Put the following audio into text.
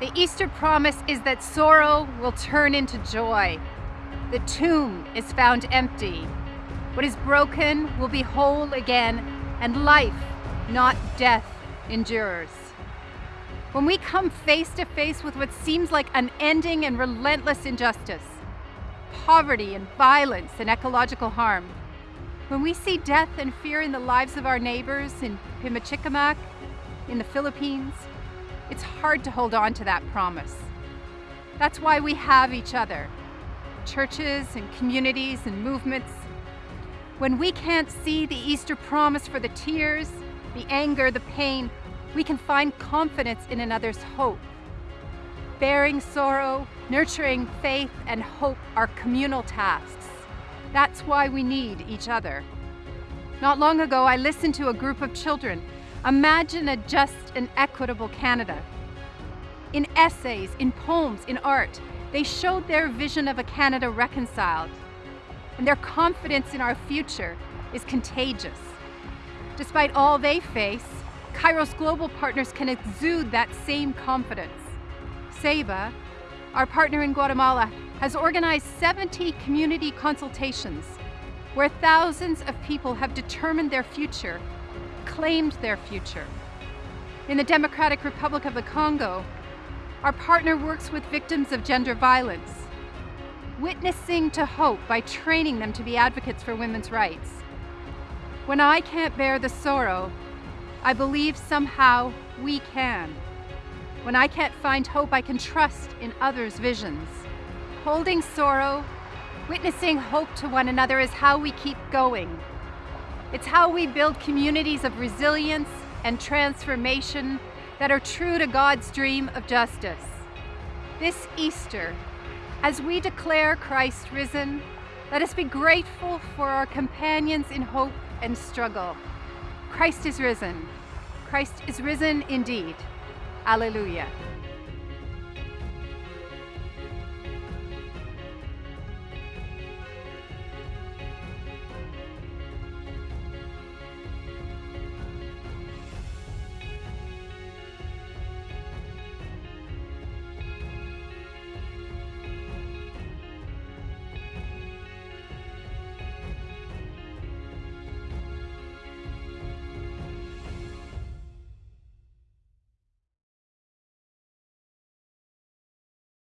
The Easter promise is that sorrow will turn into joy. The tomb is found empty. What is broken will be whole again, and life, not death, endures. When we come face to face with what seems like unending and relentless injustice, poverty and violence and ecological harm, when we see death and fear in the lives of our neighbors in Pimicikamak, in the Philippines, it's hard to hold on to that promise. That's why we have each other, churches and communities and movements. When we can't see the Easter promise for the tears, the anger, the pain, we can find confidence in another's hope. Bearing sorrow, nurturing faith and hope are communal tasks. That's why we need each other. Not long ago, I listened to a group of children imagine a just and equitable Canada. In essays, in poems, in art, they showed their vision of a Canada reconciled. And their confidence in our future is contagious. Despite all they face, Kairos Global Partners can exude that same confidence. CEIBA, our partner in Guatemala, has organized 70 community consultations where thousands of people have determined their future, claimed their future. In the Democratic Republic of the Congo, our partner works with victims of gender violence, witnessing to hope by training them to be advocates for women's rights. When I can't bear the sorrow, I believe somehow we can. When I can't find hope, I can trust in others' visions. Holding sorrow, witnessing hope to one another is how we keep going. It's how we build communities of resilience and transformation that are true to God's dream of justice. This Easter, as we declare Christ risen, let us be grateful for our companions in hope and struggle. Christ is risen. Christ is risen indeed. Alleluia.